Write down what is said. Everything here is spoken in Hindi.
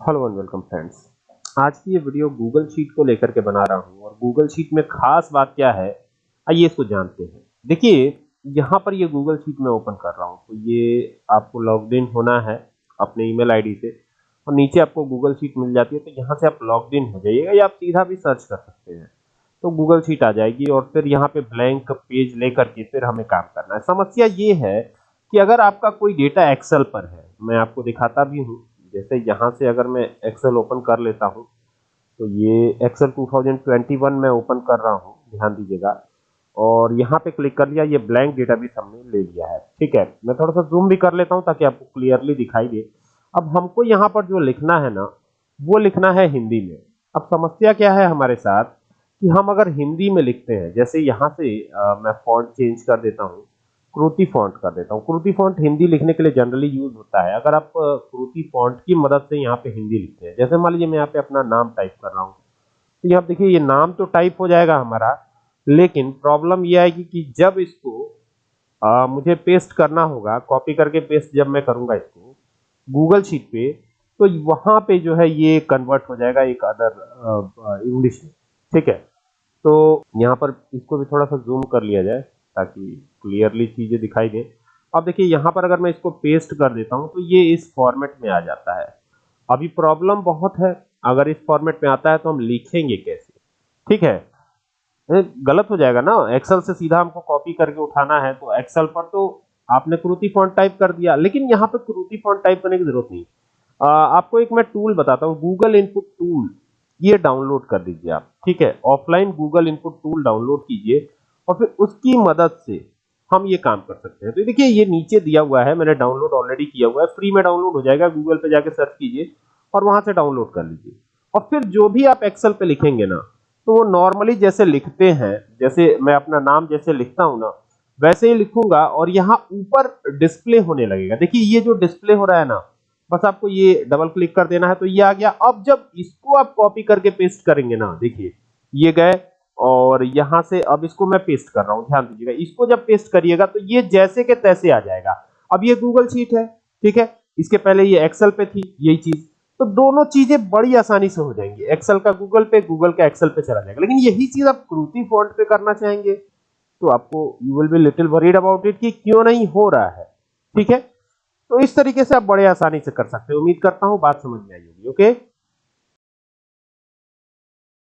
हेलो एंड वेलकम फ्रेंड्स आज की ये वीडियो गूगल शीट को लेकर के बना रहा हूँ और गूगल शीट में खास बात क्या है, आइए इसको जानते हैं। देखिए, यहाँ पर ये गूगल शीट में ओपन कर रहा हूँ तो ये आपको लॉग इन होना है अपने ईमेल आईडी से और नीचे आपको गूगल शीट मिल जाती है तो यहाँ से आप लॉग इन हो जाइएगा या आप सीधा भी सर्च कर सकते हैं। तो गूगल शीट आ जाएगी और फिर यहाँ पे ब्लैंक पेज लेकर के फिर हमें काम करना है। समस्या ये है कि अगर आपका कोई डेटा एक्सेल पर है, मैं आपको दिखाता भी हूँ जैसे यहाँ से अगर मैं एक्सेल ओपन कर लेता हूँ तो ये एक्सेल 2021 में ओपन कर रहा हूँ ध्यान दीजिएगा। और यहाँ पे क्लिक कर लिया ये ब्लैंक डेटाबेस हमने ले लिया है। ठीक है? मैं थोड़ा सा जूम भी कर लेता हूँ ताकि आपको क्लियरली दिखाई दे। अब हमको यहाँ पर जो लिखना है ना वो लिखना है हिंदी में। अब समस्या क्या है हमारे साथ कि हम अगर हिंदी में लिखते हैं जैसे यहाँ से आ, मैं फॉन्ट चेंज कर देता हूँ क्रूति फॉन्ट कर देता हूँ। क्रूति फॉन्ट हिंदी लिखने के लिए जनरली यूज़ होता है। अगर आप क्रूति फॉन्ट की मदद से यहाँ पे हिंदी लिखते हैं। जैसे मान लीजिए मैं यहाँ पे अपना नाम टाइप कर रहा हूँ। तो यहाँ देखिए ये नाम तो टाइप हो जाएगा हमारा लेकिन प्रॉब्लम ये आएगी कि जब इसको आ, मुझे पेस्ट करना होगा कॉपी करके पेस्ट जब मैं करूँगा इसको गूगल शीट पे तो वहाँ पे जो है ये कन्वर्ट हो जाएगा एक अदर इंग्लिश ठीक है? तो यहाँ पर इसको भी थोड़ा सा जूम कर लिया जाए। ताकि क्लियरली चीज़ें दिखाई दे। अब देखिए यहाँ पर अगर मैं इसको पेस्ट कर देता हूँ तो ये इस फॉर्मेट में आ जाता है। अभी प्रॉब्लम बहुत है। अगर इस फॉर्मेट में आता है तो हम लिखेंगे कैसे? ठीक है? गलत हो जाएगा ना? एक्सेल से सीधा हमको कॉपी करके उठाना है तो एक्सेल पर तो आपने क्रूति फॉन्ट टाइप कर दिया। लेकिन यहाँ पे क्रूति फॉन्ट टाइप करने की ज़रूरत नहीं। आ, आपको एक मैं टूल बताता हूँ गूगल इनपुट टूल ये डाउनलोड कर दीजिए आप ठीक है? Offline Google input tool download कीजिए। और फिर उसकी मदद से हम ये काम कर सकते हैं। तो देखिए, ये नीचे दिया हुआ है, मैंने डाउनलोड ऑलरेडी किया हुआ है। फ्री में डाउनलोड हो जाएगा गूगल पे जाके सर्च कीजिए और वहाँ से डाउनलोड कर लीजिए। और फिर जो भी आप एक्सेल पे लिखेंगे ना तो वो नॉर्मली जैसे लिखते हैं, जैसे मैं अपना नाम जैसे लिखता हूँ ना, वैसे ही लिखूँगा और यहाँ ऊपर डिस्प्ले होने लगेगा। देखिए, ये जो डिस्प्ले हो रहा है ना, बस आपको ये डबल क्लिक कर देना है। तो ये आ गया। अब जब इसको आप कॉपी करके पेस्ट करेंगे ना, देखिए, ये गए और यहाँ से अब इसको मैं पेस्ट कर रहा हूँ, ध्यान दीजिएगा। इसको जब पेस्ट करिएगा तो ये जैसे के तैसे आ जाएगा। अब ये गूगल शीट है, ठीक है? इसके पहले ये एक्सेल पे थी, यही चीज़। तो दोनों चीज़ें बड़ी आसानी से हो जाएँगी। एक्सेल का गूगल पे गूगल का एक्सेल पे चला जाएगा। लेकिन यही चीज़ आप क्रूति फॉन्ट पे करना चाहेंगे तो आपको you will be little worried about it कि क्यों नहीं हो रहा है, ठीक है? तो इस तरीके से आप बड़े आसानी से कर सकते हैं। उम्मीद करता हूँ बात समझ में आई होगी ओके